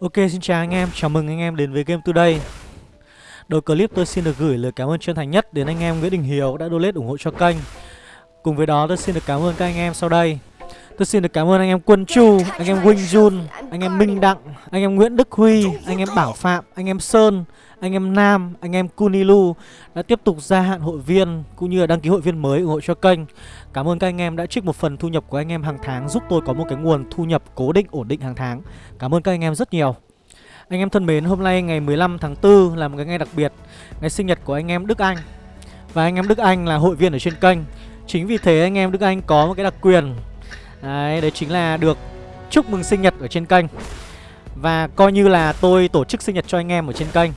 Ok xin chào anh em, chào mừng anh em đến với Game Today. Đầu clip tôi xin được gửi lời cảm ơn chân thành nhất đến anh em Nguyễn Đình Hiếu đã donate ủng hộ cho kênh. Cùng với đó tôi xin được cảm ơn các anh em sau đây. Tôi xin được cảm ơn anh em Quân Chu, anh em Wing Jun, anh em Minh Đặng, anh em Nguyễn Đức Huy, anh em Bảo Phạm, anh em Sơn, anh em Nam, anh em Kunilu đã tiếp tục gia hạn hội viên cũng như là đăng ký hội viên mới ủng hộ cho kênh. Cảm ơn các anh em đã trích một phần thu nhập của anh em hàng tháng giúp tôi có một cái nguồn thu nhập cố định ổn định hàng tháng. Cảm ơn các anh em rất nhiều. Anh em thân mến, hôm nay ngày 15 tháng 4 là một cái ngày đặc biệt, ngày sinh nhật của anh em Đức Anh. Và anh em Đức Anh là hội viên ở trên kênh. Chính vì thế anh em Đức Anh có một cái đặc quyền. Đấy, đấy chính là được chúc mừng sinh nhật ở trên kênh. Và coi như là tôi tổ chức sinh nhật cho anh em ở trên kênh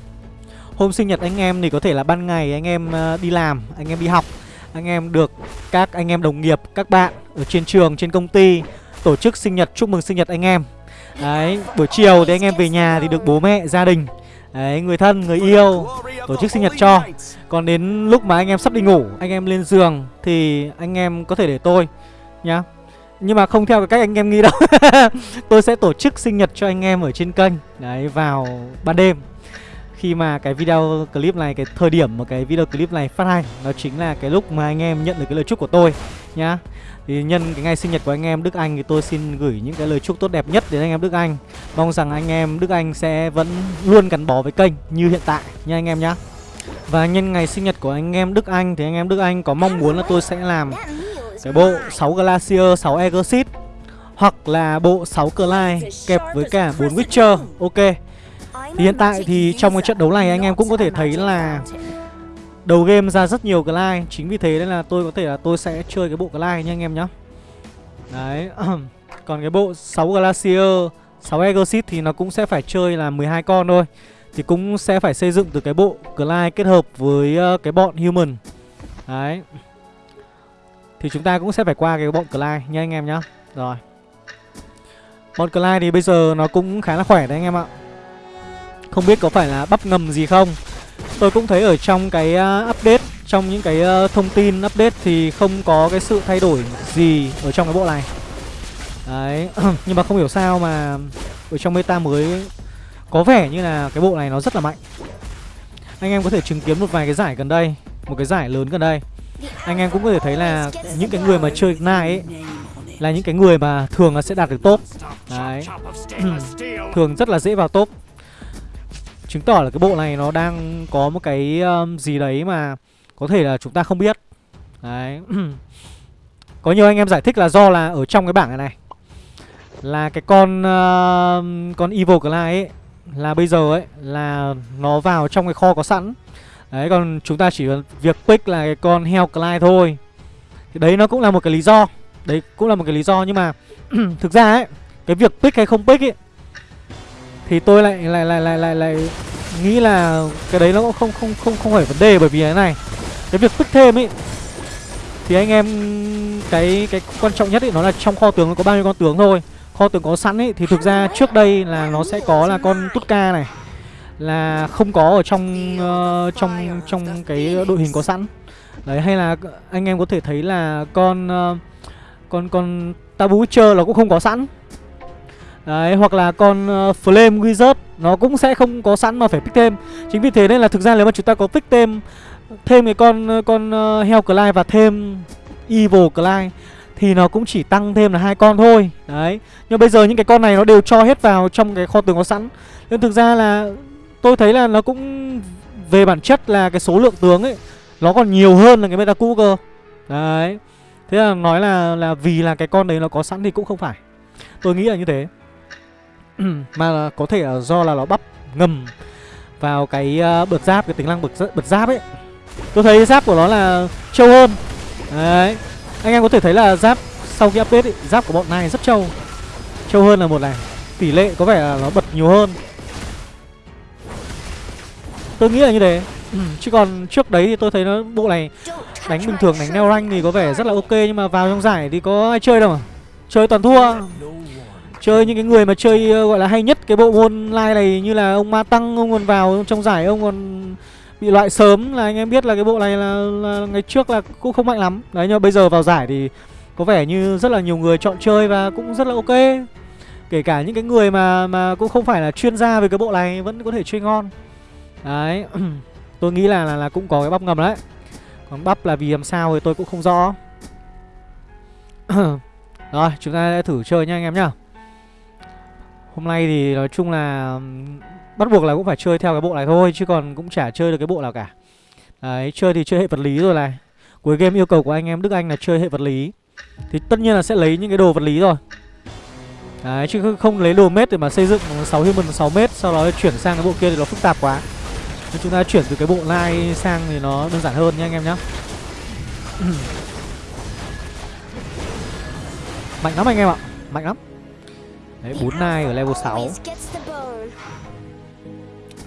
Hôm sinh nhật anh em thì có thể là ban ngày anh em đi làm, anh em đi học Anh em được các anh em đồng nghiệp, các bạn ở trên trường, trên công ty Tổ chức sinh nhật, chúc mừng sinh nhật anh em Đấy, buổi chiều thì anh em về nhà thì được bố mẹ, gia đình Đấy, người thân, người yêu tổ chức sinh nhật cho Còn đến lúc mà anh em sắp đi ngủ, anh em lên giường thì anh em có thể để tôi nhá nhưng mà không theo cái cách anh em nghĩ đâu Tôi sẽ tổ chức sinh nhật cho anh em ở trên kênh Đấy vào ban đêm khi mà cái video clip này, cái thời điểm mà cái video clip này phát hành, nó chính là cái lúc mà anh em nhận được cái lời chúc của tôi, nhá. Thì nhân cái ngày sinh nhật của anh em Đức Anh thì tôi xin gửi những cái lời chúc tốt đẹp nhất đến anh em Đức Anh. Mong rằng anh em Đức Anh sẽ vẫn luôn gắn bó với kênh như hiện tại nha anh em nhá. Và nhân ngày sinh nhật của anh em Đức Anh thì anh em Đức Anh có mong muốn là tôi sẽ làm cái bộ 6 Glacier 6 Exit hoặc là bộ 6 Clyde kẹp với cả 4 Witcher. Ok thì hiện tại thì trong cái trận đấu này anh em cũng có thể thấy là Đầu game ra rất nhiều Glide Chính vì thế nên là tôi có thể là tôi sẽ chơi cái bộ Glide nha anh em nhá. Đấy, Còn cái bộ 6 Glacier 6 Exit thì nó cũng sẽ phải chơi là 12 con thôi. Thì cũng sẽ phải xây dựng từ cái bộ Glide kết hợp với ờ, cái bọn Human. Đấy. Thì chúng ta cũng sẽ phải qua cái bọn Glide nha anh em nhá. Rồi. Bọn Clyde thì bây giờ nó cũng khá là khỏe đấy anh em ạ không biết có phải là bắp ngầm gì không. Tôi cũng thấy ở trong cái uh, update Trong những cái uh, thông tin update Thì không có cái sự thay đổi gì Ở trong cái bộ này. Đấy Nhưng mà không hiểu sao mà Ở trong meta mới Có vẻ như là cái bộ này nó rất là mạnh. Anh em có thể chứng kiến một vài cái giải gần đây Một cái giải lớn gần đây. Anh em cũng có thể thấy là Những cái người mà chơi Ignite ấy Là những cái người mà thường là sẽ đạt được top. Đấy. Thường rất là dễ vào top. Chứng tỏ là cái bộ này nó đang có một cái um, gì đấy mà có thể là chúng ta không biết. Đấy. Có nhiều anh em giải thích là do là ở trong cái bảng này này Là cái con uh, con Evil Clyde ấy Là bây giờ ấy là nó vào trong cái kho có sẵn. Đấy còn chúng ta chỉ việc pick là cái con Hell Clyde thôi. Thì đấy nó cũng là một cái lý do. Đấy cũng là một cái lý do nhưng mà Thực ra ấy Cái việc pick hay không pick ấy thì tôi lại lại lại lại lại lại nghĩ là cái đấy nó cũng không không không không phải vấn đề bởi vì cái này. Cái việc pick thêm ấy thì anh em cái cái quan trọng nhất ấy nó là trong kho tướng nó có bao nhiêu con tướng thôi. Kho tướng có sẵn ấy thì thực ra trước đây là nó sẽ có là con tutka này là không có ở trong uh, trong trong cái đội hình có sẵn. Đấy hay là anh em có thể thấy là con uh, con con tabu witcher nó cũng không có sẵn. Đấy, hoặc là con uh, Flame Wizard Nó cũng sẽ không có sẵn mà phải pick thêm. Chính vì thế nên là thực ra nếu mà chúng ta có pick thêm Thêm cái con ờ, con uh, Hell Clive và thêm Evil Clive Thì nó cũng chỉ tăng thêm là hai con thôi. Đấy Nhưng bây giờ những cái con này nó đều cho hết vào trong cái kho tường có sẵn. Nên thực ra là tôi thấy là nó cũng Về bản chất là cái số lượng tướng ấy Nó còn nhiều hơn là cái meta cũ cơ Đấy Thế là nói là là vì là cái con đấy nó có sẵn thì cũng không phải. Tôi nghĩ là như thế. mà có thể là do là nó bắp ngầm vào cái ờ, uh, bật giáp cái tính năng bật bật giáp ấy. Tôi thấy giáp của nó là trâu hơn. Đấy. Anh em có thể thấy là giáp sau khi update ấy, giáp của bọn này rất trâu. Trâu hơn là một này. Tỷ lệ có vẻ là nó bật nhiều hơn. Tôi nghĩ là như thế. Chứ còn trước đấy thì tôi thấy nó bộ này đánh bình thường đánh neo rank thì có vẻ rất là ok nhưng mà vào trong giải thì có ai chơi đâu mà. Chơi toàn thua. Chơi những cái người mà chơi ờ, gọi là hay nhất cái bộ môn online này như là ông Ma Tăng ông còn vào trong giải ông còn bị loại sớm là anh em biết là cái bộ này là, là ngày trước là cũng không mạnh lắm. Đấy nhưng mà bây giờ vào giải thì có vẻ như rất là nhiều người chọn chơi và cũng rất là ok. Kể cả những cái người mà mà cũng không phải là chuyên gia về cái bộ này vẫn có thể chơi ngon Đấy Tôi nghĩ là, là là cũng có cái bắp ngầm đấy Còn bắp là vì làm sao thì tôi cũng không rõ Rồi chúng ta sẽ thử chơi nha anh em nhá Hôm nay thì nói chung là Bắt buộc là cũng phải chơi theo cái bộ này thôi, Chứ còn cũng chả chơi được cái bộ nào cả. Đấy, chơi thì chơi hệ vật lý rồi này. Cuối game yêu cầu của anh em Đức Anh là chơi hệ vật lý. Thì tất nhiên là sẽ lấy những cái đồ vật lý rồi. Đấy, chứ không lấy đồ mét để mà xây dựng 6 human 6 mét Sau đó chuyển sang cái bộ kia thì nó phức tạp quá. Nên chúng ta chuyển từ cái bộ line sang thì nó đơn giản hơn nha anh em nhá. Mạnh lắm anh em ạ, Mạnh lắm. Đấy 4 nai ở level 6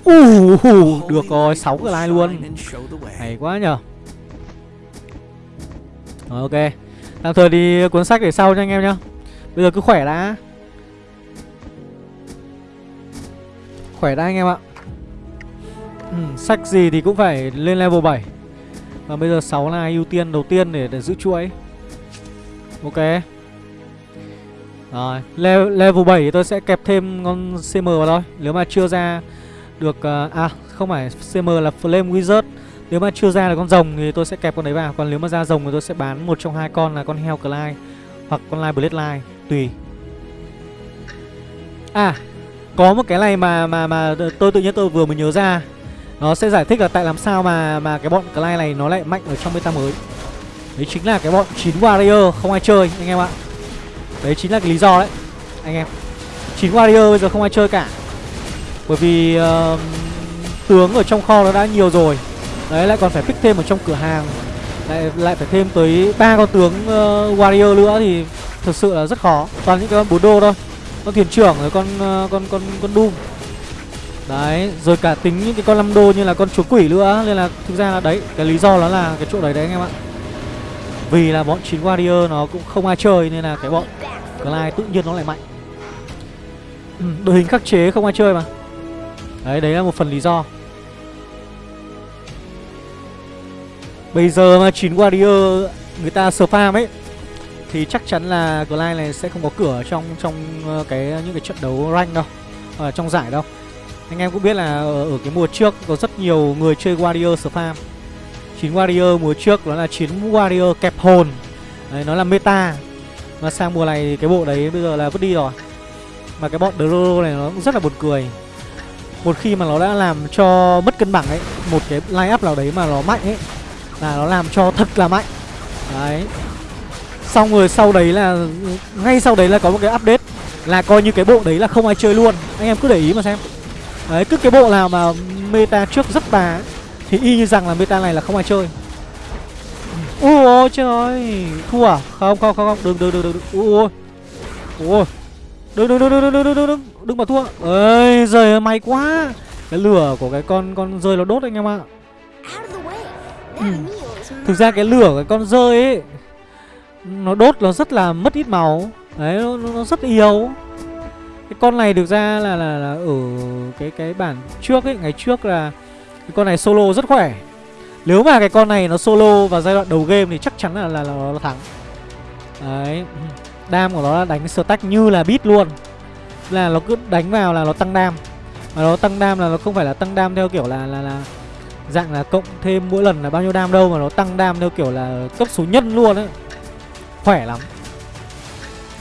uh, uh, Được rồi 6 cái line luôn. Hay quá nhờ. Rồi ok. Tạm thời đi cuốn sách để sau nha anh em nhá. Bây giờ cứ khỏe đã. Khỏe đã anh em ạ. Ừ, Sách gì thì cũng phải lên level 7 Và bây giờ 6 là ưu tiên đầu tiên để, để giữ chuỗi. Ok rồi level, level 7 thì tôi sẽ kẹp thêm con CM vào thôi. Nếu mà chưa ra được uh, À không phải CM là Flame Wizard. Nếu mà chưa ra được con rồng thì tôi sẽ kẹp con đấy vào. Còn nếu mà ra rồng thì tôi sẽ bán một trong hai con là con Hell Clyde Hoặc con Live Blade Line Tùy. À có một cái này mà mà mà tôi tự nhiên tôi vừa mới nhớ ra. Nó sẽ giải thích là tại làm sao mà mà cái bọn Clyde này nó lại mạnh ở trong meta mới. Đấy chính là cái bọn 9 warrior không ai chơi anh em ạ. Đấy chính là cái lý do đấy. Anh em 9 warrior bây giờ không ai chơi cả. Bởi vì uh, tướng ở trong kho nó đã nhiều rồi. Đấy lại còn phải pick thêm ở trong cửa hàng. Lại lại phải thêm tới ba con tướng uh, warrior nữa thì thực sự là rất khó. Toàn những cái con bố đô thôi. Con thuyền trưởng rồi con uh, con con con doom. Đấy rồi cả tính những cái con năm đô như là con chúa quỷ nữa. Nên là thực ra là đấy cái lý do nó là cái chỗ đấy đấy anh em ạ. Vì là bọn chín warrior nó cũng không ai chơi nên là cái bọn Clyde tự nhiên nó lại mạnh. Ừ, đội hình khắc chế không ai chơi mà. Đấy đấy là một phần lý do. Bây giờ mà 9 warrior người ta spam ấy thì chắc chắn là Clyde này sẽ không có cửa trong trong ờ, cái những cái trận đấu rank đâu ở trong giải đâu. Anh em cũng biết là ở, ở cái mùa trước có rất nhiều người chơi warrior spam 9 warrior mùa trước đó là 9 warrior kẹp hồn đấy nó là meta mà sang mùa này thì cái bộ đấy bây giờ là vứt đi rồi. Mà cái bọn Dororo này nó cũng rất là buồn cười. Một khi mà nó đã làm cho mất cân bằng ấy, một cái line up nào đấy mà nó mạnh ấy, là nó làm cho thật là mạnh. Đấy. Xong rồi sau đấy là, Ngay sau đấy là có một cái update Là coi như cái bộ đấy là không ai chơi luôn. Anh em cứ để ý mà xem. Đấy, cứ cái bộ nào mà meta trước rất bà Thì y như rằng là meta này là không ai chơi. Ui ôi trời Thua à? Không không không không. Đừng đừng đừng đừng Ui ôi Ui Đừng đừng đừng đừng đừng đừng đừng đừng Đừng mà thua Ơi giời may quá. Cái lửa của cái con con rơi nó đốt anh em ạ. Ừ. Thực ra cái lửa của cái con rơi ấy nó đốt nó rất là mất ít máu. Đấy nó, nó rất yếu. Cái con này được ra là là, là ở cái cái bản trước ấy ngày trước là cái con này solo rất khỏe nếu mà cái con này nó solo vào giai đoạn đầu game thì chắc chắn là là, là nó thắng. Đấy. Đam của nó là đánh stack như là bit luôn. Là nó cứ đánh vào là nó tăng đam. Mà nó tăng đam là nó không phải là tăng đam theo kiểu là là là dạng là cộng thêm mỗi lần là bao nhiêu đam đâu mà nó tăng đam theo kiểu là cấp số nhân luôn ấy. Khỏe lắm.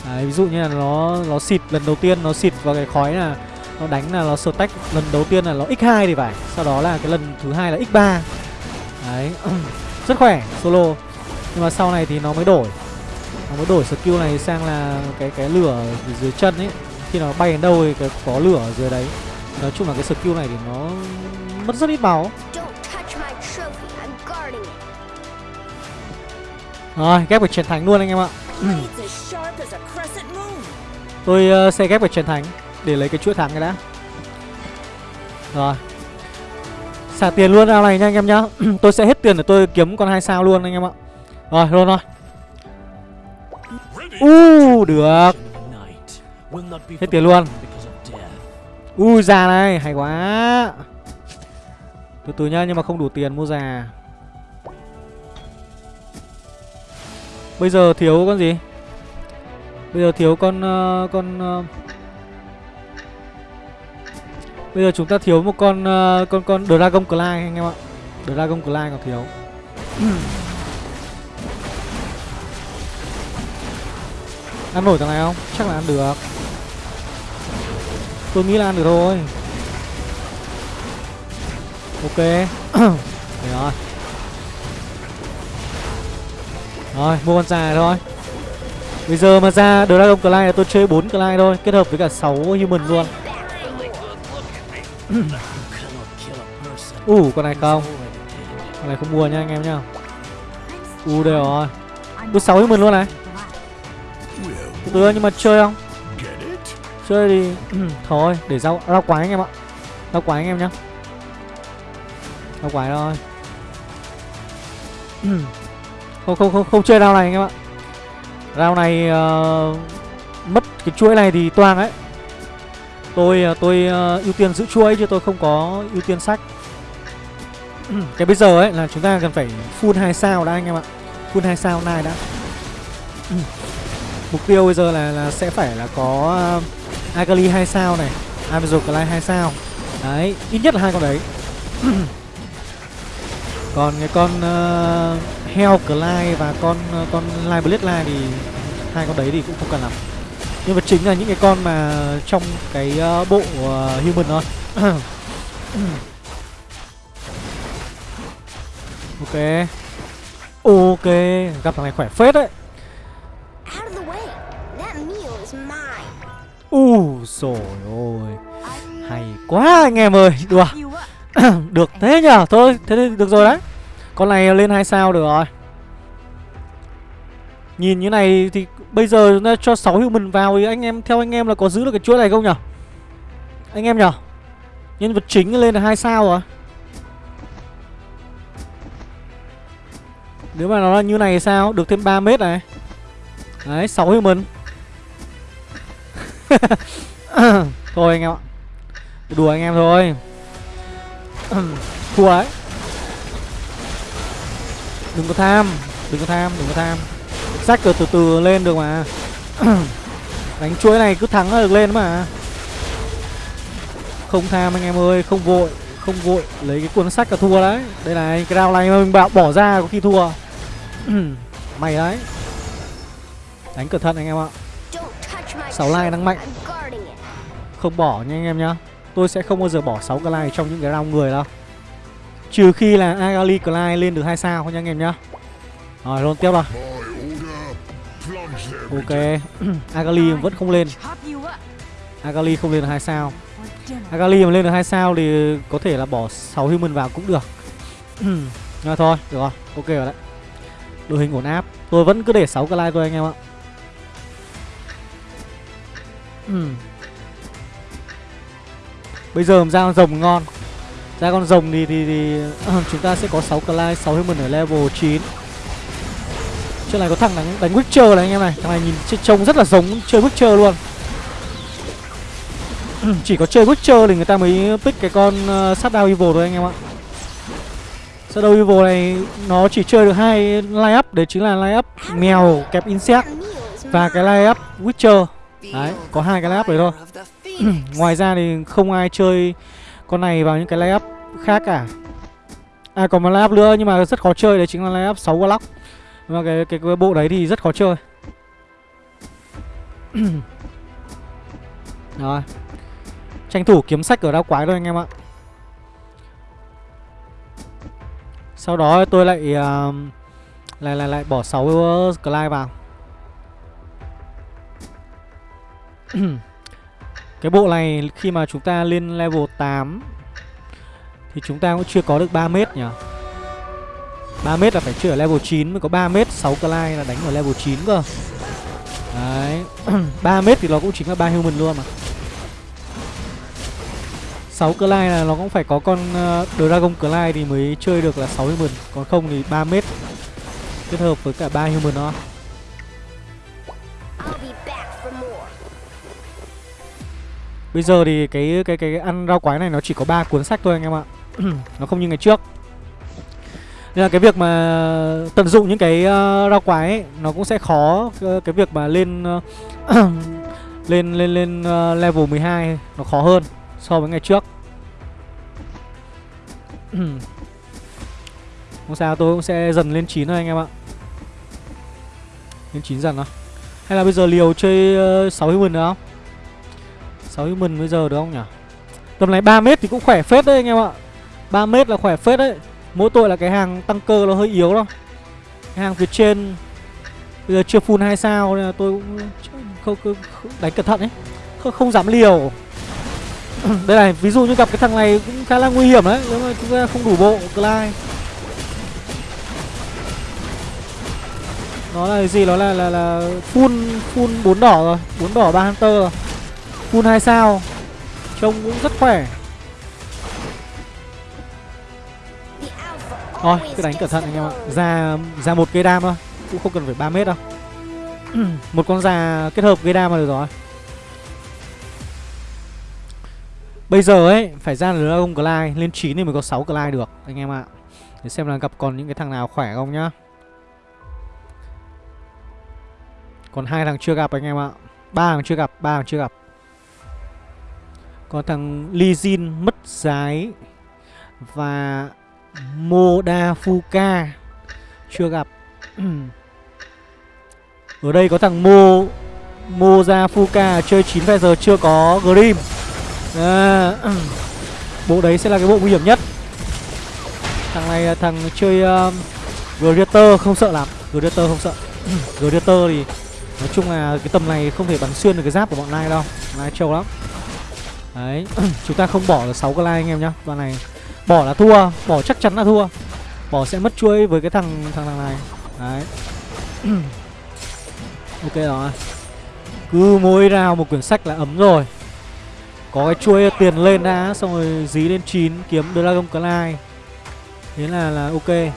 Đấy, ví dụ như là nó nó xịt lần đầu tiên nó xịt vào cái khói là nó đánh là nó stack lần đầu tiên là nó x2 thì phải. Sau đó là cái lần thứ hai là x3 đấy. Rất khỏe solo. Nhưng mà sau này thì nó mới đổi. Nó mới đổi skill này sang là cái cái lửa dưới chân ấy. Khi nó bay đến đâu thì cái có lửa ở dưới đấy. Nói chung là cái skill này thì nó mất rất ít máu. Rồi, ghép vào chiến thánh luôn anh em ạ. Tôi uh, sẽ ghép vào chiến thánh Để lấy cái chuỗi thắng cái đã. Rồi Xả tiền luôn ao này nha anh em nhá. Tôi sẽ hết tiền để tôi kiếm con hai sao luôn anh em ạ. Rồi, luôn rồi U uh, được. Hết tiền luôn. U uh, già này, hay quá. Từ từ nhá, nhưng mà không đủ tiền mua già. Bây giờ thiếu con gì? Bây giờ thiếu con uh, con uh, Bây giờ chúng ta thiếu một con uh, con con Dragon Claw anh em ạ. Dragon Claw còn thiếu. ăn nổi thằng này không? Chắc là ăn được. Tôi nghĩ là ăn được thôi. Ok. Đấy rồi. Rồi, mua con già thôi. Bây giờ mà ra Dragon Claw là tôi chơi 4 Claw thôi, kết hợp với cả 6 human luôn. Ủ, uh, con này không. Con này không mua nha anh em nhá. U uh, đây rồi. sáu 6 human luôn này. Từ nhưng mà chơi không? Chơi thì ừ, thôi, để rau rau quái anh em ạ. Rau quái anh em nhá. Rau quái thôi. Ừ. không không không không chơi rau này anh em ạ. Rau này uh, mất cái chuỗi này thì toang ấy. Tôi à, tôi uh, ưu tiên giữ chuỗi chứ tôi không có ưu tiên sách. cái bây giờ ấy là chúng ta cần phải full 2 sao đã anh em ạ. Full 2 sao này đã. Mục tiêu bây giờ là là sẽ phải là có uh, Akali 2 sao này, Amazon Clay 2 sao. Đấy, ít nhất là hai con đấy. Còn cái con à, uh, Hell Clay và con uh, con Live Blade thì hai con đấy thì cũng không cần lắm. Nhưng mà chính là những cái con mà trong cái uh, bộ uh, human thôi. ok. Ok, gặp thằng này khỏe phết đấy. U rồi ôi. Hay quá anh em ơi. Được Được thế nhở Thôi thế thì được rồi đấy. Con này lên hai sao được rồi Nhìn như này thì Bây giờ chúng ta cho 6 human vào Thì anh em, theo anh em là có giữ được cái chuỗi này không nhở? Anh em nhở? Nhân vật chính lên là hai sao rồi Nếu mà nó là như này thì sao? Được thêm 3 mét này. Đấy 6 human. Thôi anh em ạ. Đùa anh em thôi. Thua ấy đừng có tham, đừng có tham, đừng có tham sách từ từ từ lên được mà. Đánh chuỗi này cứ thắng là được lên mà. Không tham anh em ơi, không vội không vội. Lấy cái cuốn sách là thua đấy. Đây này, cái round này mà mình bảo bỏ ra có khi thua. Mày đấy. Đánh cẩn thận anh em ạ. Sáu like đang mạnh. Không bỏ nha anh em nhá. Tôi sẽ không bao giờ bỏ 6 cái like trong những cái round người đâu. Trừ khi là Agali Clyde lên được 2 sao nha anh em nhá. Rồi luôn tiếp rồi Ok. Agali vẫn không lên. Agali không lên được 2 sao. Agali mà lên được 2 sao thì có thể là bỏ 6 human vào cũng được. Nhưng thôi, được rồi, ok rồi đấy. Đội hình ổn áp. Tôi vẫn cứ để 6 cái like thôi anh em ạ. Bây giờ ra con rồng ngon. Ra con rồng thì, thì, thì chúng ta sẽ có 6 Clyde, 6 Human ở level 9 Trước này có thằng đánh, đánh Witcher này anh em này. Thằng này nhìn trông rất là giống chơi Witcher luôn. Chỉ có chơi Witcher thì người ta mới pick cái con uh, Shadow Evil thôi anh em ạ. Shadow Evil này nó chỉ chơi được hai line up Đấy chính là line up mèo kẹp insect Và cái line up Witcher. Đấy, có hai cái layup đấy thôi. Ngoài ra thì không ai chơi con này vào những cái layup khác cả. À còn một layup nữa nhưng mà rất khó chơi Đấy chính là layup 6 block nhưng mà cái, cái, cái bộ đấy thì rất khó chơi. Rồi. Tranh thủ kiếm sách ở đao quái thôi anh em ạ. Sau đó tôi lại uh, lại, lại lại bỏ 6 Clyde vào. Cái bộ này khi mà chúng ta lên level 8 Thì chúng ta cũng chưa có được 3 mét nhỉ? 3 mét là phải chưa ở level 9 mới có 3 mét 6 Clyde là đánh ở level 9 cơ Đấy 3 mét thì nó cũng chính là 3 human luôn mà 6 Clyde là nó cũng phải có con uh, Dragon Clyde thì mới chơi được là 6 human Còn không thì 3 mét Kết hợp với cả 3 human đó Bây giờ thì cái cái cái ăn rau quái này nó chỉ có ba cuốn sách thôi anh em ạ. nó không như ngày trước. Nên là cái việc mà tận dụng những cái uh, rau quái ấy, nó cũng sẽ khó uh, cái việc mà lên uh, lên lên lên uh, level 12 nó khó hơn so với ngày trước. Không sao tôi cũng sẽ dần lên 9 thôi anh em ạ. Lên 9 dần thôi Hay là bây giờ liều chơi uh, 6 human được không? 6 human bây giờ được không nhỉ? Tầm này 3 mét thì cũng khỏe phết đấy anh em ạ. 3 mét là khỏe phết đấy. Mỗi tội là cái hàng tăng cơ nó hơi yếu đâu Cái hàng phía trên Bây giờ chưa full 2 sao nên là tôi cũng không, không, không đánh cẩn thận ấy. Không, không dám liều. Đây này, ví dụ như gặp cái thằng này cũng khá là nguy hiểm đấy. Nếu mà chúng ta không đủ bộ, Clyde Nó là cái gì? Nó là là là full full 4 đỏ rồi. 4 đỏ 3 Hunter rồi. Full 2 sao. Trông cũng rất khỏe. Thôi, cứ đánh cẩn thận anh em ạ. Ra ra một cây đam thôi Cũng không cần phải 3 mét đâu. Một con già kết hợp gây đam là được rồi. Bây giờ ấy Phải ra được Dragon Clyde Lên 9 thì mới có 6 Clyde được Anh em ạ. Để xem là gặp còn những cái thằng nào khỏe không nhá. Còn hai thằng chưa gặp anh em ạ. Ba thằng chưa gặp ba thằng chưa gặp. Còn thằng Lee Jin mất giái Và Modafuka. Chưa gặp. Ở đây có thằng Mo Mozafuka chơi 9 phe giờ chưa có Grim. À, Bộ đấy sẽ là cái bộ nguy hiểm nhất. Thằng này là thằng chơi um, Greater không sợ lắm. Greater không sợ. Greater thì Nói chung là cái tầm này không thể bắn xuyên được cái giáp của bọn lai đâu. Lai trâu lắm. Đấy Chúng ta không bỏ được 6 cái like anh em nhá Đoạn này. Bỏ là thua Bỏ chắc chắn là thua. Bỏ sẽ mất chuỗi với cái thằng thằng thằng này. Đấy. Ok rồi. Cứ mỗi rào một quyển sách là ấm rồi. Có cái chuỗi tiền lên đã Xong rồi dí lên 9 kiếm Dragon Clay. Thế là là ok.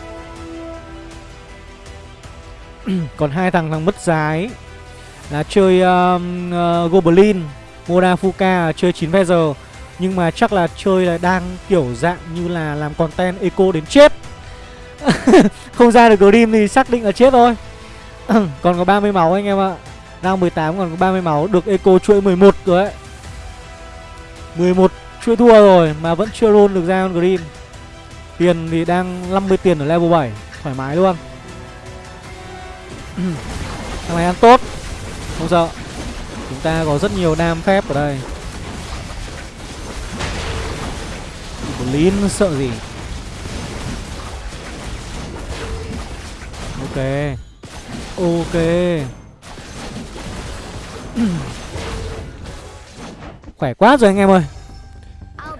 Còn hai thằng thằng mất giá là chơi um, uh, Goblin Modafuka chơi 9 giờ. Nhưng mà chắc là chơi là đang kiểu dạng như là làm content eco đến chết. Không ra được Grim thì xác định là chết thôi. Còn có 30 máu anh em ạ. Đang 18 còn có 30 máu, Được eco chuỗi 11 rồi đấy 11 chuỗi thua rồi Mà vẫn chưa roll được ra con Grim. Tiền thì đang 50 tiền ở level 7 Thoải mái luôn. Thằng này ăn tốt. Không sợ. Chúng ta có rất nhiều nam phép ở đây. Blin sợ gì? Ok. Ok. Khỏe quá rồi anh em ơi.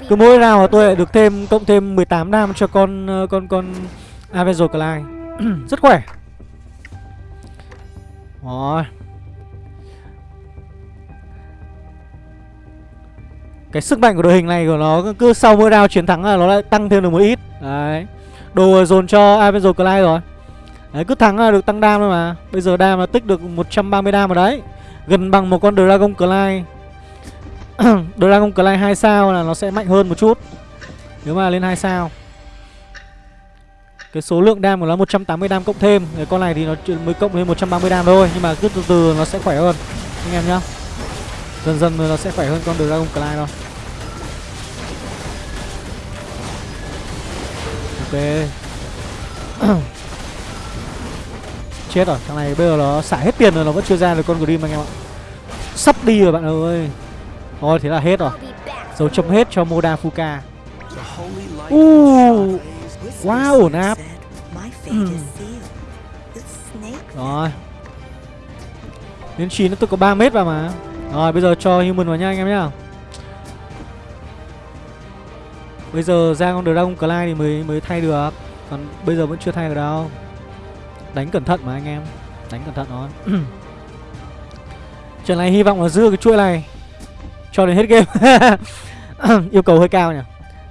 Cứ mỗi nào mà tôi lại được thêm, Cộng thêm 18 đam cho con ờ, Con con Avenger Clyde. Rất khỏe. Rồi. Cái sức mạnh của đội hình này của nó cứ sau mỗi round chiến thắng là nó lại tăng thêm được một ít. Đấy. Đồ dồn cho Avenger Clyde rồi. Đấy, cứ thắng là được tăng đam thôi mà. Bây giờ đam là tích được 130 đam rồi đấy. Gần bằng một con Dragon Clyde Dragon Clyde 2 sao là nó sẽ mạnh hơn một chút. Nếu mà lên 2 sao. Cái số lượng đam của nó 180 đam cộng thêm. Cái con này thì nó mới cộng lên 130 đam thôi. Nhưng mà cứ từ từ nó sẽ khỏe hơn. Anh em nhá. Dần dần nó sẽ khỏe hơn con Dragon Clyde thôi. Ok. Chết rồi, thằng này bây giờ nó xả hết tiền rồi nó vẫn chưa ra được con Grim anh em ạ. Sắp đi rồi bạn ơi. Thôi thế là hết rồi. Dấu chấm hết cho Moda Fuka. Uh, Wow, ổn áp. Rồi. Đến 9 nó tôi có 3 mét vào mà rồi, bây giờ cho human vào nha anh em nhá. Bây giờ ra con Dragon Clyde thì mới mới thay được. Còn bây giờ vẫn chưa thay được đâu. Đánh cẩn thận mà anh em. Đánh cẩn thận thôi Trận này hy vọng là giữ cái chuỗi này Cho đến hết game. Yêu cầu hơi cao nhỉ.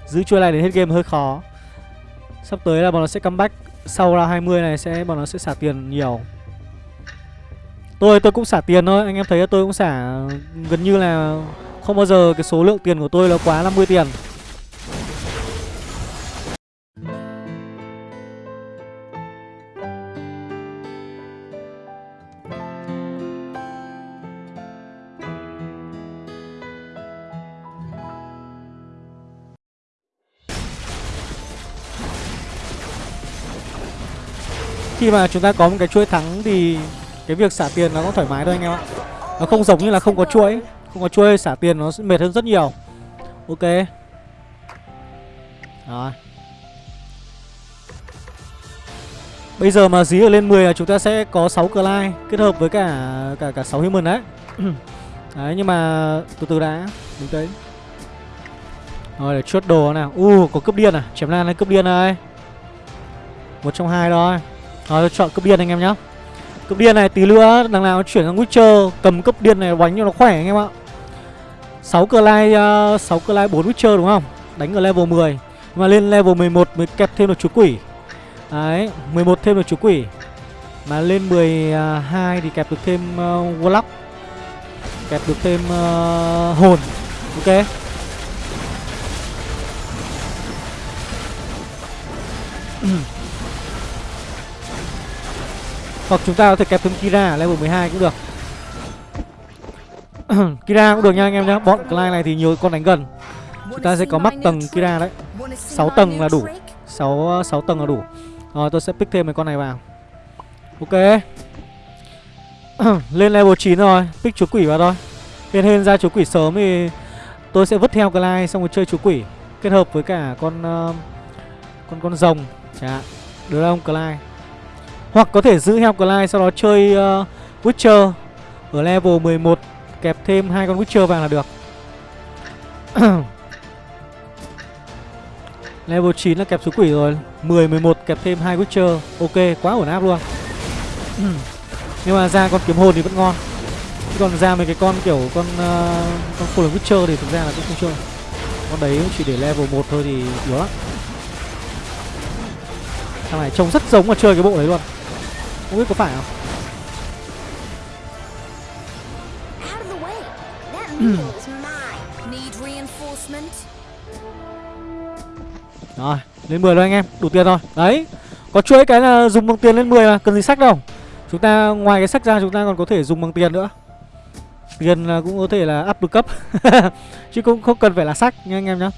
Giữ chuỗi này đến hết game hơi khó. Sắp tới là bọn nó sẽ comeback Sau round 20 này sẽ, bọn nó sẽ xả tiền nhiều. Tôi tôi cũng xả tiền thôi, anh em thấy tôi cũng xả gần như là không bao giờ cái số lượng tiền của tôi là quá 50 tiền. khi mà chúng ta có một cái chuỗi thắng thì cái việc xả tiền nó cũng thoải mái thôi anh em ạ nó không giống như là không có chuỗi không có chuỗi xả tiền nó mệt hơn rất nhiều ok rồi Bây giờ mà dí ở lên 10 là chúng ta sẽ có 6 Clyde kết hợp với cả cả cả 6 human đấy. đấy nhưng mà từ từ đã, đúng đấy Rồi để chốt đồ nào. U uh, có cướp điên à? Chém lan lên cướp điên này. Một trong hai thôi. Rồi chọn cướp điên anh em nhá. Cướp điên này tí nữa đằng nào chuyển sang Witcher cầm cướp điên này đánh cho nó khỏe anh em ạ. 6 Clyde uh, 6 Clyde 4 Witcher đúng không? Đánh ở level 10. Nhưng mà lên level 11 mới kẹp thêm được chú quỷ. Đấy, 11 thêm được chú quỷ Mà lên 12 thì kẹp được thêm uh, Warlock Kẹp được thêm uh, hồn Ok Hoặc chúng ta có thể kẹp thêm Kira level 12 cũng được. Kira cũng được nha anh em nhé Bọn Clyde này thì nhiều con đánh gần. Chúng ta sẽ có mắc tầng Kira đấy. 6 tầng là đủ. 6, 6 tầng là đủ. Rồi tôi sẽ pick thêm mấy con này vào. Ok. Lên level 9 rồi. Pick chúa quỷ vào thôi. Hên hên ra chúa quỷ sớm thì Tôi sẽ vứt theo Clyde xong rồi chơi chúa quỷ. Kết hợp với cả con uh, Con con rồng. Chả. Đưa Được không Clyde? Hoặc có thể giữ heo sau đó chơi uh, Witcher Ở level 11 Kẹp thêm hai con Witcher vàng là được. Level 9 là kẹp số quỷ rồi 10, 11 kẹp thêm hai Witcher. Ok, quá ổn áp luôn. Nhưng mà ra con kiếm hồn thì vẫn ngon. Chứ còn ra mấy cái con kiểu con uh, con full Witcher thì thực ra là cũng không chơi. Con đấy chỉ để level 1 thôi thì yếu lắm. Thằng này trông rất giống mà chơi cái bộ đấy luôn. Không biết có phải không Rồi, lên 10 rồi anh em, đủ tiền rồi. Đấy. Có chuỗi cái là dùng bằng tiền lên 10 mà, cần gì sách đâu. Chúng ta ngoài cái sách ra chúng ta còn có thể dùng bằng tiền nữa. Tiền cũng có thể là up được cấp. Chứ cũng không cần phải là sách nha anh em nhá.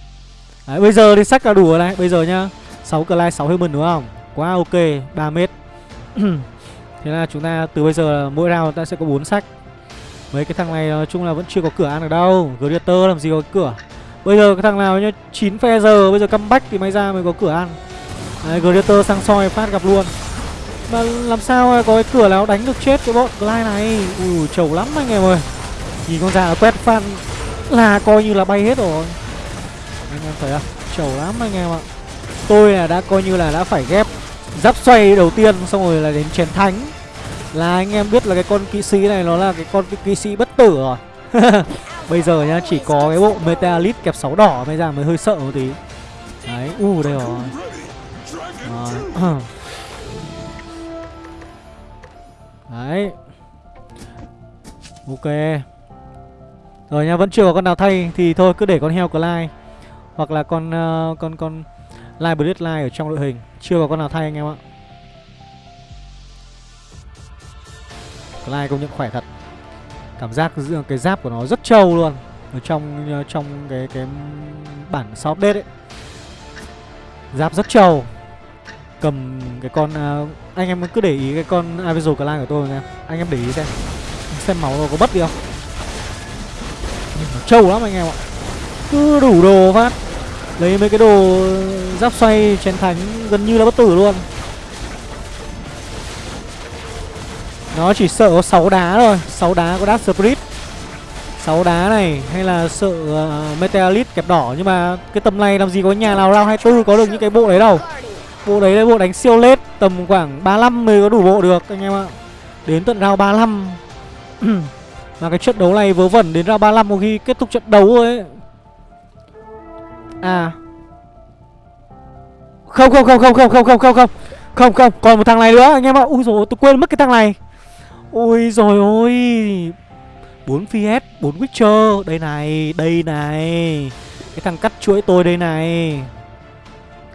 Đấy, bây giờ thì sách là đủ rồi này, bây giờ nhá. 6 clay 6 human đúng không? Quá ok, 3 mét. Thế là chúng ta, từ bây giờ mỗi round ta sẽ có 4 sách. Mấy cái thằng này nói chung là vẫn chưa có cửa ăn được đâu. Gladiator làm gì có cửa. Bây giờ cái thằng nào nhá 9 phe giờ, Bây giờ comeback thì may ra mới có cửa ăn. Đấy Gladiator sang soi phát gặp luôn. Mà làm sao có cái cửa nào đánh được chết cái bọn Glide này? Ui, trầu lắm anh em ơi. Nhìn con già quét fan Là coi như là bay hết rồi. Anh em thấy không? Trầu lắm anh em ạ. Tôi là đã coi như là đã phải ghép Giáp xoay đầu tiên, xong rồi là đến chén thánh. Là anh em biết là cái con kỵ sĩ này Nó là cái con kỵ sĩ bất tử rồi. Bây giờ nhá chỉ có cái bộ Metalit kẹp 6 đỏ mới ra mới hơi sợ một tí. Đấy, u uh, đây rồi. Đấy. Đấy. Ok. Rồi nha, vẫn chưa có con nào thay Thì thôi cứ để con heo Clyde Hoặc là con uh, con con Live Lai ở trong đội hình. Chưa có con nào thay anh em ạ. Clyde công nhận khỏe thật. Cảm giác cái giáp của nó rất trâu luôn. Ở trong ờ, trong cái cái bản sau update ấy. Giáp rất trâu. Cầm cái con uh, anh em cứ để ý cái con Aviso Clan của tôi nha. Anh em để ý xem. Xem máu nó có bất đi không. Nó trâu lắm anh em ạ. Cứ đủ đồ phát. Lấy mấy cái đồ giáp xoay chén thánh gần như là bất tử luôn. Nó chỉ sợ có 6 đá thôi 6 đá có Dark Spirit 6 đá này hay là sợ uh, Meteorite kẹp đỏ Nhưng mà cái tầm này làm gì có nhà nào round 24 có được những cái bộ đấy đâu Bộ đấy là bộ đánh siêu lết Tầm khoảng 35 mới có đủ bộ được anh em ạ Đến tận round 35 Mà cái trận đấu này vớ vẩn đến round 35 một khi kết thúc trận đấu rồi ấy À Không không không không không không không không không Không không còn một thằng này nữa anh em ạ Ui rồi tôi quên mất cái thằng này Ôi rồi ôi 4 PS, 4 Witcher. Đây này, đây này. Cái thằng cắt chuỗi tôi đây này.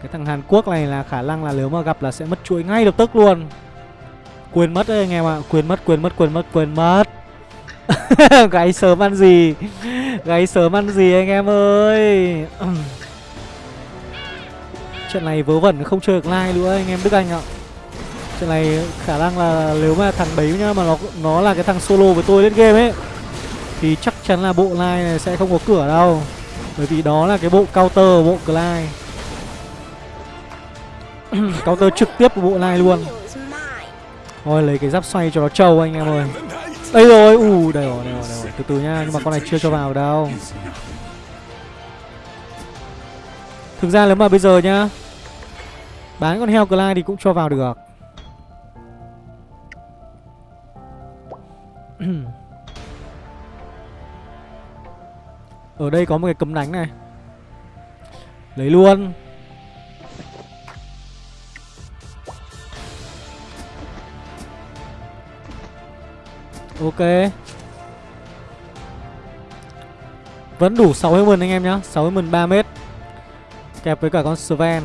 Cái thằng Hàn Quốc này là khả năng là nếu mà gặp là sẽ mất chuỗi ngay lập tức luôn. Quên mất đấy anh em ạ. À. Quên mất, quên mất, quên mất, quên mất. Gáy sớm ăn gì? Gáy sớm ăn gì anh em ơi? Trận này vớ vẩn không chơi được like nữa anh em Đức Anh ạ. Trận này khả năng là nếu mà thằng đấy nhá mà nó nó là cái thằng solo với tôi lên game ấy thì chắc chắn là bộ line này sẽ không có cửa đâu. Bởi vì đó là cái bộ counter bộ Clyde. counter trực tiếp của bộ line luôn. Thôi lấy cái giáp xoay cho nó trâu anh em ơi. Đây rồi, ù đây rồi, đây rồi, đây rồi. Từ từ nha, nhưng mà con này chưa cho vào đâu. Thực ra nếu mà bây giờ nhá Bán con heo Clyde thì cũng cho vào được Ở đây có một cái cấm đánh này. Lấy luôn. Ok. Vẫn đủ 6 human anh em nhá. 6 human 3 mét. Kẹp với cả con Sven.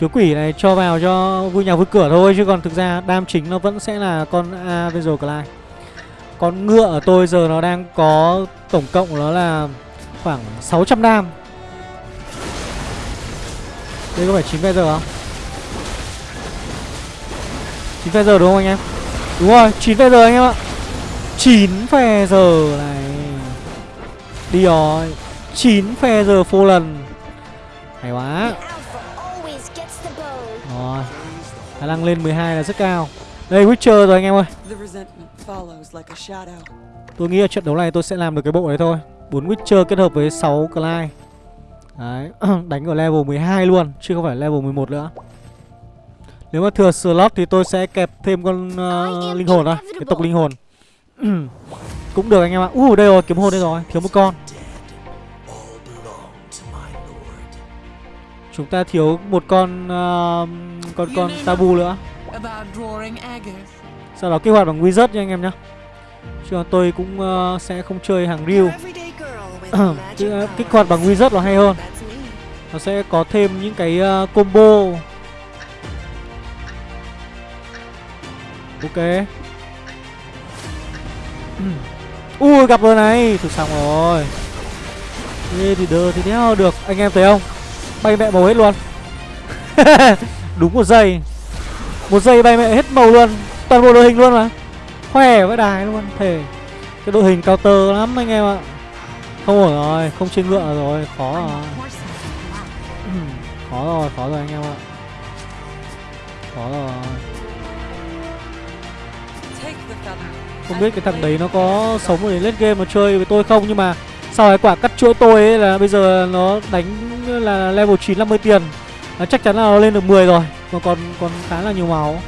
Chúa quỷ này cho vào cho vui nhà vui cửa thôi Chứ còn thực ra đam chính nó vẫn sẽ là con A Visual Clyde Con ngựa ở tôi giờ nó đang có tổng cộng nó là khoảng 600 đam. Đây có phải 9 giờ không? 9 giờ đúng không anh em? Đúng rồi, 9 giờ anh em ạ. 9 giờ này. Đi rồi. 9 phe giờ phô lần. Hay quá. Khả năng lên 12 là rất cao. Đây Witcher rồi anh em ơi. Tôi nghĩ là trận đấu này tôi sẽ làm được cái bộ đấy thôi. 4 Witcher kết hợp với 6 Clyde. Đấy Đánh ở level 12 luôn Chứ không phải level 11 nữa. Nếu mà thừa slot thì tôi sẽ kẹp thêm con uh, linh hồn thôi Cái tộc linh hồn. Cũng được anh em ạ. Uh, đây rồi kiếm hồn đây rồi Thiếu một con Chúng ta thiếu một con uh, con con tabu nữa. Sau đó kích hoạt bằng wizard nha anh em nhá. Chứ tôi cũng uh, sẽ không chơi hàng real. kích hoạt bằng wizard là hay hơn. Nó sẽ có thêm những cái uh, combo. Ok. Ui gặp rồi này, thử xong rồi. Thế thì đơ thì đéo được, anh em thấy không? Bay mẹ màu hết luôn. Đúng một giây. Một giây bay mẹ hết màu luôn. Toàn bộ đội hình luôn mà. Khỏe với đài luôn, Thề. Cái đội hình cao tơ lắm anh em ạ. Không ổn rồi, Không trên ngựa rồi Khó rồi. Khó rồi Khó rồi anh em ạ. Khó rồi. Không biết cái thằng đấy nó có sống để lên game mà chơi với tôi không, Nhưng mà sau cái quả cắt chuỗi tôi ấy là bây giờ nó đánh là level 9 50 tiền. Là Chắc chắn là nó lên được 10 rồi Mà còn còn khá là nhiều máu.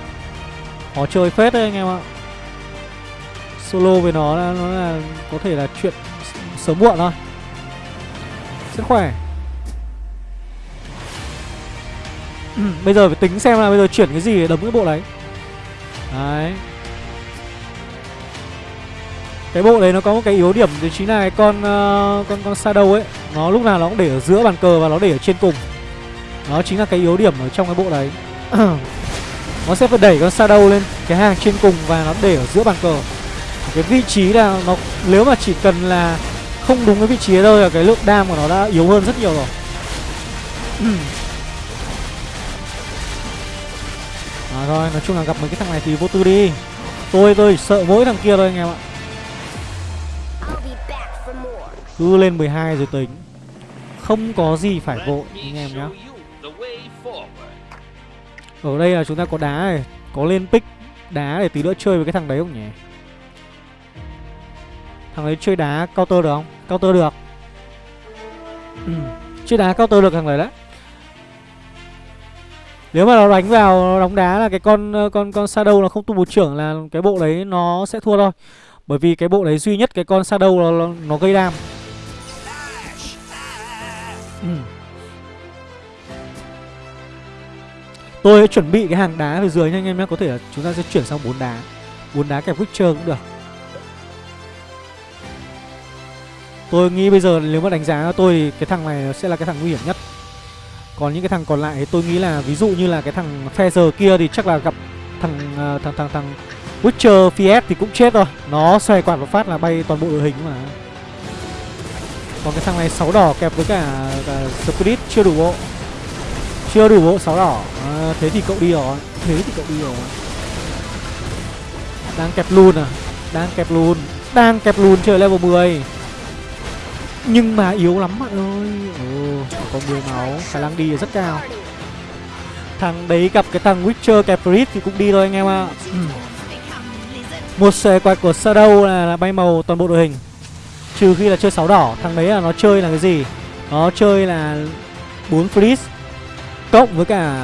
Khó chơi phết đấy anh em ạ. Solo với nó là, nó là có thể là chuyện sớm muộn thôi. Rất khỏe. Bây giờ phải tính xem là bây giờ chuyển cái gì để đấm cái bộ đấy. Đấy cái bộ đấy nó có một cái yếu điểm thì chính là cái con uh, con con shadow ấy nó lúc nào nó cũng để ở giữa bàn cờ và nó để ở trên cùng. Nó chính là cái yếu điểm ở trong cái bộ đấy. Nó sẽ phải đẩy con shadow lên cái hàng trên cùng và nó để ở giữa bàn cờ. Cái vị trí là nó nếu mà chỉ cần là không đúng cái vị trí thôi là cái lượng đam của nó đã yếu hơn rất nhiều rồi. À thôi nói chung là gặp mấy cái thằng này thì vô tư đi. Tôi tôi sợ mỗi thằng kia thôi anh em ạ. Cứ lên 12 rồi tính. Không có gì phải vội anh em nhá. Ở đây là chúng ta có đá này Có lên pick đá để tí nữa chơi với cái thằng đấy không nhỉ? Thằng đấy chơi đá counter được không? Counter được. Chơi đá counter được thằng đấy đấy. Nếu mà nó đánh vào nó đóng đá là cái con con con shadow nó không tu một trưởng là cái bộ đấy nó sẽ thua thôi. Bởi vì cái bộ đấy duy nhất cái con shadow nó, nó gây đam. Ừ. Tôi sẽ chuẩn bị cái hàng đá về dưới nha anh em nhé. Có thể là chúng ta sẽ chuyển sang bốn đá. Bốn đá kẹp Witcher cũng được. Tôi nghĩ bây giờ nếu mà đánh giá tôi thì cái thằng này sẽ là cái thằng nguy hiểm nhất. Còn những cái thằng còn lại thì tôi nghĩ là ví dụ như là cái thằng Feather kia thì chắc là gặp thằng à, thằng thằng thằng Witcher Fiat thì cũng chết rồi. Nó xoay quạt một phát là bay toàn bộ đội hình mà còn cái thằng này sáu đỏ kẹp với cả, cả Spirit chưa đủ bộ. Chưa đủ bộ sáu đỏ. À, Thế thì cậu đi rồi. Thế thì cậu đi rồi. Đang kẹp luôn à? Đang kẹp luôn. Đang kẹp luôn chơi level 10 Nhưng mà yếu lắm bạn ơi. Ồ, có 10 máu. Khả năng đi rất cao. Thằng đấy gặp cái thằng Witcher kẹp Spirit thì cũng đi thôi anh em ạ. À. Một xòe quạt của Shadow là, là bay màu toàn bộ đội hình. Trừ khi là chơi sáu đỏ, Thằng đấy là nó chơi là cái gì? Nó chơi là 4 freeze Cộng với cả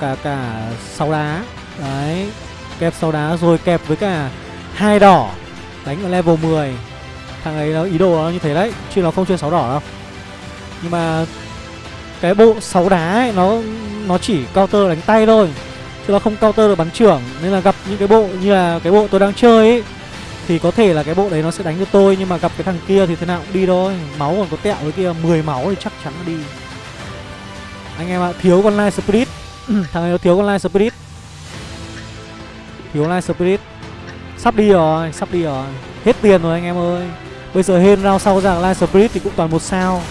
cả cả sáu đá. Đấy, Kẹp sáu đá rồi kẹp với cả hai đỏ, Đánh ở level 10 Thằng ấy nó, ý đồ nó như thế đấy, Chứ nó không chơi sáu đỏ đâu. Nhưng mà Cái bộ sáu đá ấy, Nó nó chỉ counter đánh tay thôi, Chứ nó không counter được bắn trưởng. Nên là gặp những cái bộ như là cái bộ tôi đang chơi ấy thì có thể là cái bộ đấy nó sẽ đánh được tôi Nhưng mà gặp cái thằng kia thì thế nào cũng đi thôi. Máu còn có tẹo với kia 10 máu thì chắc chắn nó đi. Anh em ạ thiếu con Light Spirit. Thằng này nó thiếu con Light Spirit. Thiếu Light Spirit. Sắp đi rồi, sắp đi rồi. Hết tiền rồi anh em ơi. Bây giờ hên rao sau rằng Light Spirit thì cũng toàn một sao.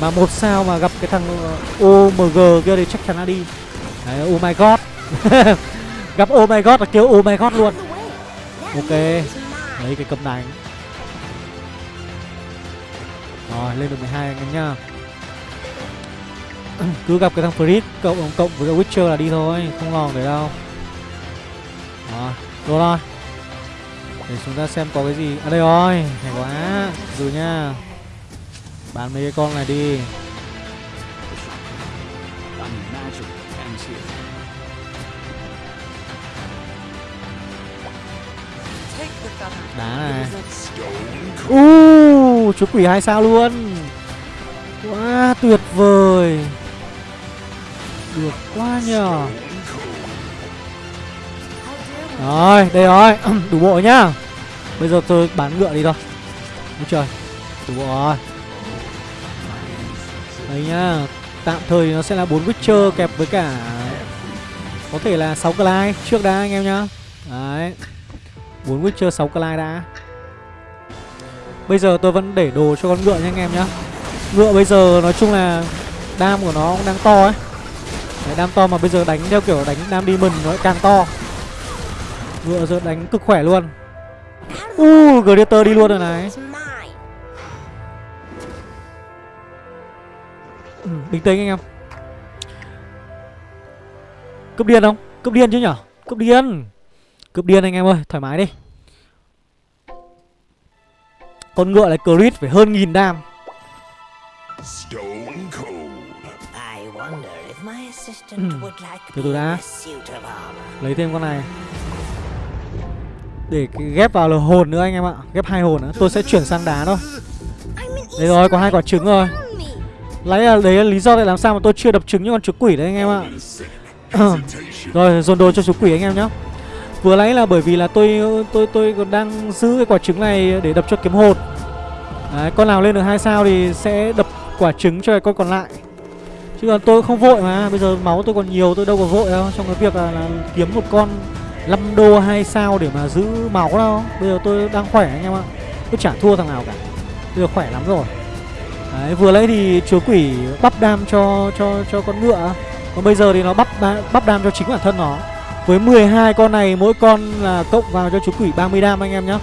Mà một sao mà gặp cái thằng ờ, OMG kia thì chắc chắn là đi. Đấy, oh my god. Gặp oh my god là kêu oh my god luôn. Ok. Đấy cái cầm đánh Rồi, lên được 12 anh em nhá. Cứ gặp cái thằng Fritz cộng cộng với cái Witcher là đi thôi, Không lòng để đâu. Rồi Đồ rồi Để chúng ta xem có cái gì. À đây rồi, Hay quá. Rồi nha. Bán mấy cái con này đi. Đá này. Uh, chú quỷ hai sao luôn. Quá tuyệt vời. Được quá nhờ. Rồi, đây rồi. Đủ bộ nhá. Bây giờ tôi bán ngựa đi thôi. Ôi trời Đủ bộ rồi. Đấy nhá. Tạm thời nó sẽ là bốn Witcher kẹp với cả Có thể là 6 Clyde trước đã anh em nhá. Đấy. 4 Witcher 6 Clyde đã. Bây giờ tôi vẫn để đồ cho con ngựa nha anh em nhá. Ngựa bây giờ nói chung là Đam của nó cũng đang to ấy. Đấy, Đam to mà bây giờ đánh theo kiểu đánh đam demon nó lại càng to. Ngựa giờ đánh cực khỏe luôn. Uh, Gladiator đi luôn rồi này. Ừ, Bình tĩnh anh em. Cấp điên không? Cấp điên chứ nhở? Cấp điên. Cướp điên anh em ơi, thoải mái đi. Con ngựa này crit phải hơn nghìn đam. Ừ. Từ từ đã. Lấy thêm con này. Để ghép vào là hồn nữa anh em ạ. Ghép hai hồn nữa Tôi sẽ chuyển sang đá thôi. Đấy rồi, có hai quả trứng rồi. Lấy là đấy là lý do tại làm sao mà tôi chưa đập trứng như con chú quỷ đấy anh em ạ. Rồi, dồn đồ cho chú quỷ anh em nhé Vừa nãy là bởi vì là tôi tôi tôi còn đang giữ cái quả trứng này để đập cho kiếm hồn. Đấy, con nào lên được hai sao thì sẽ đập quả trứng cho con còn lại. Chứ còn tôi không vội mà Bây giờ máu tôi còn nhiều tôi đâu có vội đâu. Trong cái việc là, là kiếm một con 5 đô hai sao để mà giữ máu đâu. Bây giờ tôi đang khỏe anh em ạ. Tôi chả thua thằng nào cả. Bây giờ khỏe lắm rồi. Đấy, vừa lấy thì chúa quỷ bắp đam cho cho cho con ngựa. Còn bây giờ thì nó bắp bắp đam cho chính bản thân nó với 12 con này mỗi con là cộng vào cho chú quỷ 30 đam anh em nhá.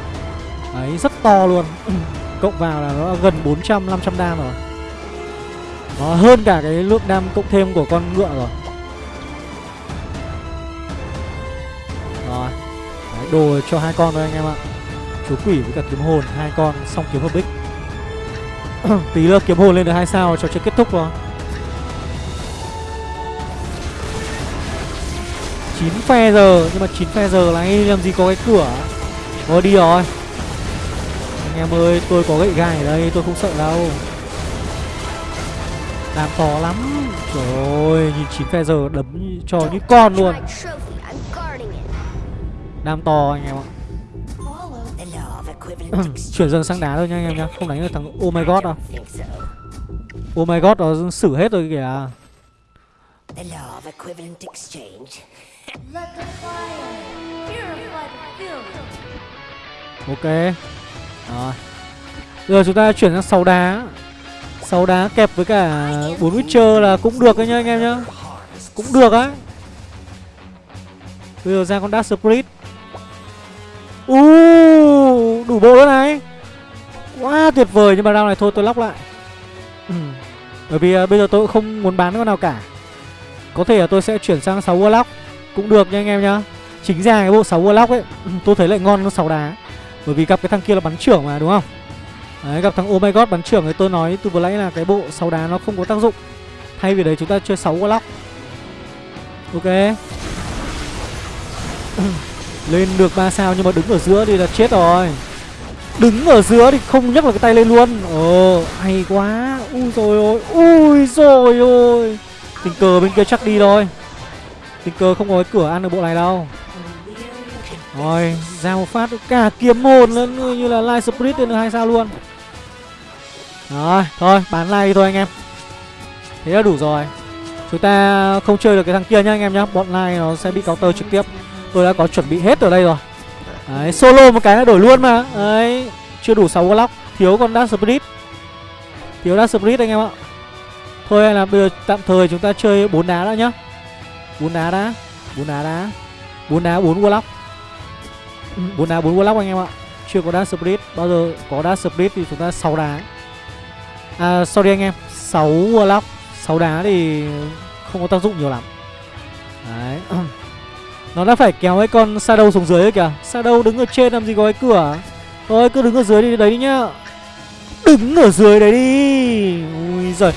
Đấy rất to luôn. Cộng vào là nó gần 400 500 đam rồi. Nó hơn cả cái lượng đam cộng thêm của con ngựa rồi. Rồi. Đấy, Đồ cho hai con thôi anh em ạ. Chú quỷ với cả kiếm hồn hai con xong kiếm hợp bích. Tí nữa kiếm hồn lên được hai sao cho chơi kết thúc rồi. 9 phe giờ, Nhưng mà 9 phe giờ là anh làm gì có cái cửa? Thôi đi rồi. Anh em ơi, tôi có gậy gai ở đây, tôi không sợ đâu. Làm to lắm. Trời ơi, nhìn 9 phe giờ đấm cho như con luôn. Đam to anh em ạ. Chuyển dần sang đá thôi nha anh em nhá. Không đánh được thằng Oh my god đâu Oh my god nó xử hết rồi kìa. The law of equivalent exchange Ok. Rồi. Giờ chúng ta chuyển sang sáu đá. Sáu đá kẹp với cả bốn Witcher là cũng được đấy nhá anh em nhá. Cũng được á. Bây giờ ra con Dark Spirit. Uh, Đủ bộ nữa này. Quá tuyệt vời Nhưng mà round này thôi tôi lóc lại. Ừ. Bởi vì uh, bây giờ tôi cũng không muốn bán con nào cả. Có thể là tôi sẽ chuyển sang 6 Warlock. Cũng được nha anh em nhá. Chính ra cái bộ 6 Warlock ấy, Tôi thấy lại ngon hơn 6 đá. Bởi vì gặp cái thằng kia là bắn trưởng mà, đúng không? Đấy, gặp thằng Oh My God bắn trưởng thì tôi nói từ vừa nãy là cái bộ 6 đá nó không có tác dụng. Thay vì đấy chúng ta chơi 6 Warlock. Ok. Lên được 3 sao nhưng mà đứng ở giữa thì là chết rồi. Đứng ở giữa thì không nhấc được cái tay lên luôn. Ồ, hay quá. Ui rồi ôi, Ui rồi ôi. Tình cờ bên kia chắc đi thôi. Tình cờ không có cái cửa ăn được bộ này đâu. Rồi ra một phát cả kiếm hồn lên như là live spirit lên được hai sao luôn. Rồi thôi bán like thôi anh em. Thế là đủ rồi. Chúng ta không chơi được cái thằng kia nhá anh em nhá. Bọn like nó sẽ bị counter trực tiếp. Tôi đã có chuẩn bị hết ở đây rồi. Đấy, solo một cái là đổi luôn mà. Đấy, chưa đủ 6 block. Thiếu con Dark Spirit. Thiếu Dark Spirit anh em ạ. Thôi là bây giờ tạm thời chúng ta chơi 4 đá đã nhá. 4 đá đã 4 đá đã 4 đá 4 Warlock. 4 đá 4 Warlock anh em ạ. Chưa có Dark Spirit Bao giờ có Dark Spirit thì chúng ta 6 đá. À sorry anh em 6 Warlock 6 đá thì không có tác dụng nhiều lắm. Đấy. Nó đã phải kéo cái con Shadow xuống dưới kìa. Shadow đứng ở trên làm gì có cái cửa? Thôi cứ đứng ở dưới đi đấy đi nhá. Đứng ở dưới đấy đi. Ui giời.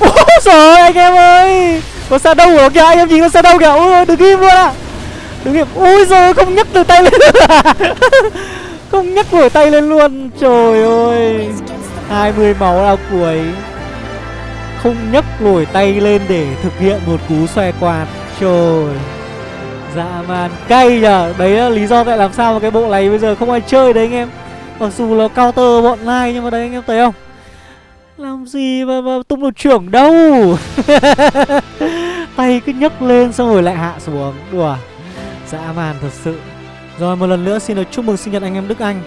Ôi giời anh em ơi có Shadow của kìa, anh em nhìn con đâu kìa? Ui đừng im luôn ạ. À. Đừng im. Ui rồi không nhấc được tay lên Không nhấc nổi tay lên luôn. Trời ơi. 20 máu là cuối. Không nhấc nổi tay lên để thực hiện một cú xoay quạt. Trời. Dạ man cay nhở Đấy là lý do tại làm sao mà cái bộ này bây giờ không ai chơi đấy, anh em. Mặc dù là counter bọn lai, nhưng mà đấy, anh em thấy không? Làm gì mà, mà tung được trưởng đâu? Tay cứ nhấc lên xong rồi lại hạ xuống. Đùa. Dã man thật sự. Rồi một lần nữa xin được chúc mừng sinh nhật anh em Đức Anh.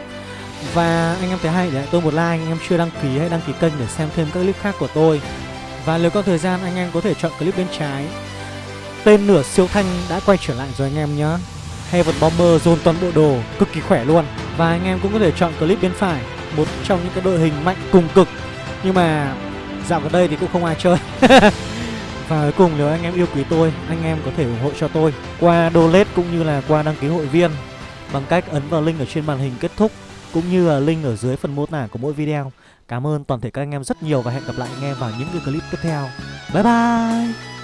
Và anh em thấy hay để tôi một like Anh em chưa đăng ký hãy đăng ký kênh để xem thêm các clip khác của tôi. Và nếu có thời gian anh em có thể chọn clip bên trái. Tên nửa siêu thanh đã quay trở lại rồi anh em nhé Heaven Bomber dồn toàn bộ đồ cực kỳ khỏe luôn. Và anh em cũng có thể chọn clip bên phải Một trong những cái đội hình mạnh cùng cực. Nhưng mà dạo gần đây thì cũng không ai chơi. Và cuối cùng nếu anh em yêu quý tôi, Anh em có thể ủng hộ cho tôi Qua donate cũng như là qua đăng ký hội viên Bằng cách ấn vào link ở trên màn hình kết thúc Cũng như là link ở dưới phần mô tả của mỗi video. Cảm ơn toàn thể các anh em rất nhiều Và hẹn gặp lại anh em vào những cái clip tiếp theo. Bye bye!